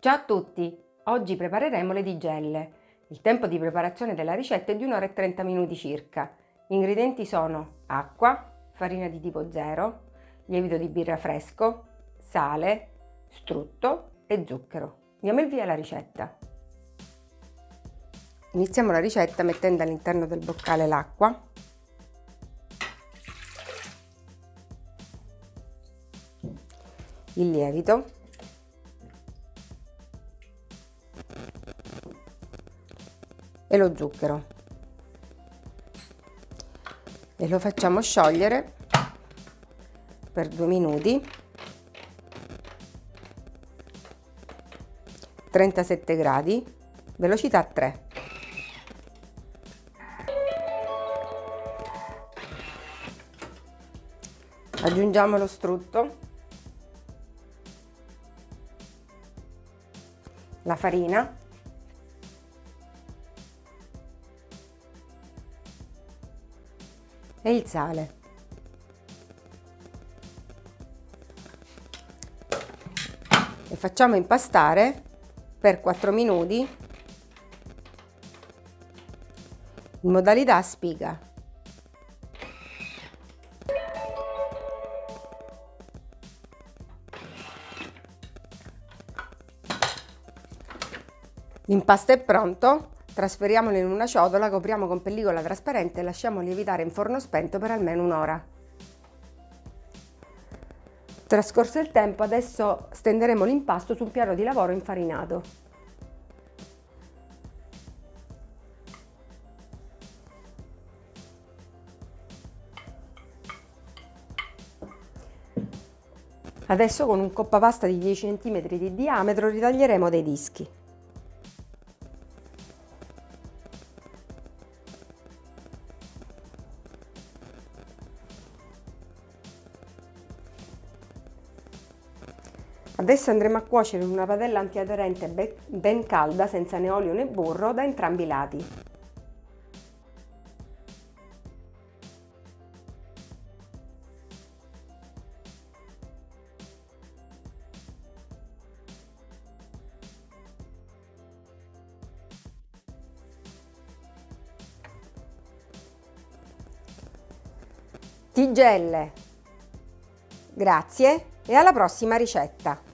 Ciao a tutti! Oggi prepareremo le tigelle. Il tempo di preparazione della ricetta è di 1 ora e 30 minuti circa. Gli ingredienti sono acqua, farina di tipo 0, lievito di birra fresco, sale, strutto e zucchero. Diamo il via alla ricetta. Iniziamo la ricetta mettendo all'interno del boccale l'acqua il lievito e lo zucchero. E lo facciamo sciogliere per due minuti. 37 gradi velocità 3 aggiungiamo lo strutto. La farina e il sale. E facciamo impastare per 4 minuti in modalità spiga. L'impasto è pronto, Trasferiamolo in una ciotola, copriamo con pellicola trasparente e lasciamo lievitare in forno spento per almeno un'ora. Trascorso il tempo, adesso stenderemo l'impasto su un piano di lavoro infarinato. Adesso con un coppa pasta di 10 cm di diametro ritaglieremo dei dischi. Adesso andremo a cuocere in una padella antiaderente ben calda, senza né olio né burro, da entrambi i lati. Tigelle! Grazie e alla prossima ricetta!